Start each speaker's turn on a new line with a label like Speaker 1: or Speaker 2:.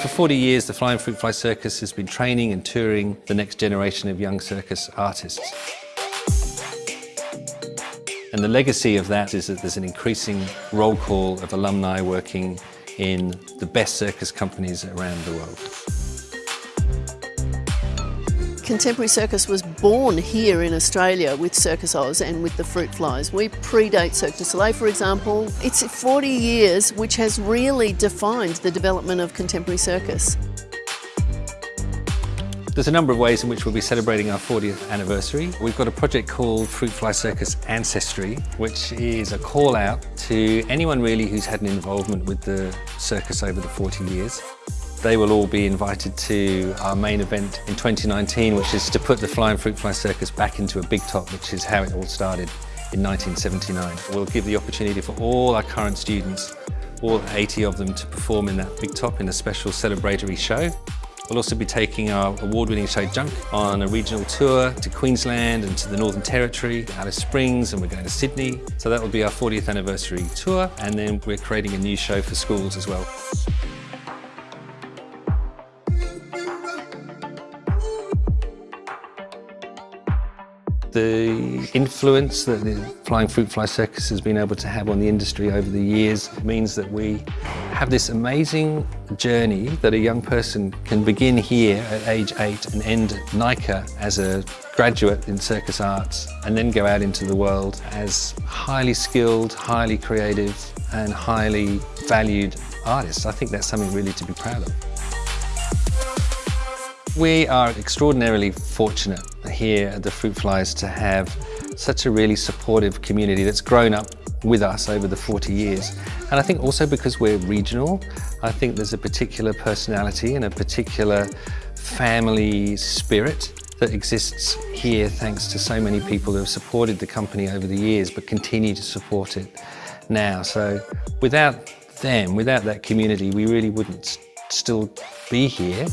Speaker 1: For 40 years, the Flying Fruit Fly Circus has been training and touring the next generation of young circus artists. And the legacy of that is that there's an increasing roll call of alumni working in the best circus companies around the world.
Speaker 2: Contemporary Circus was born here in Australia with Circus Oz and with the Fruit Flies. We predate Cirque du Soleil, for example. It's 40 years which has really defined the development of contemporary circus.
Speaker 1: There's a number of ways in which we'll be celebrating our 40th anniversary. We've got a project called Fruit Fly Circus Ancestry, which is a call out to anyone really who's had an involvement with the circus over the 40 years. They will all be invited to our main event in 2019, which is to put the Flying Fruit Fly Circus back into a big top, which is how it all started in 1979. We'll give the opportunity for all our current students, all 80 of them, to perform in that big top in a special celebratory show. We'll also be taking our award-winning show Junk on a regional tour to Queensland and to the Northern Territory, Alice Springs, and we're going to Sydney. So that will be our 40th anniversary tour, and then we're creating a new show for schools as well. The influence that the Flying Fruit Fly Circus has been able to have on the industry over the years means that we have this amazing journey that a young person can begin here at age eight and end at NICA as a graduate in circus arts and then go out into the world as highly skilled, highly creative and highly valued artists. I think that's something really to be proud of. We are extraordinarily fortunate here at the Fruit Flies to have such a really supportive community that's grown up with us over the 40 years. And I think also because we're regional, I think there's a particular personality and a particular family spirit that exists here thanks to so many people who have supported the company over the years but continue to support it now. So without them, without that community, we really wouldn't still be here.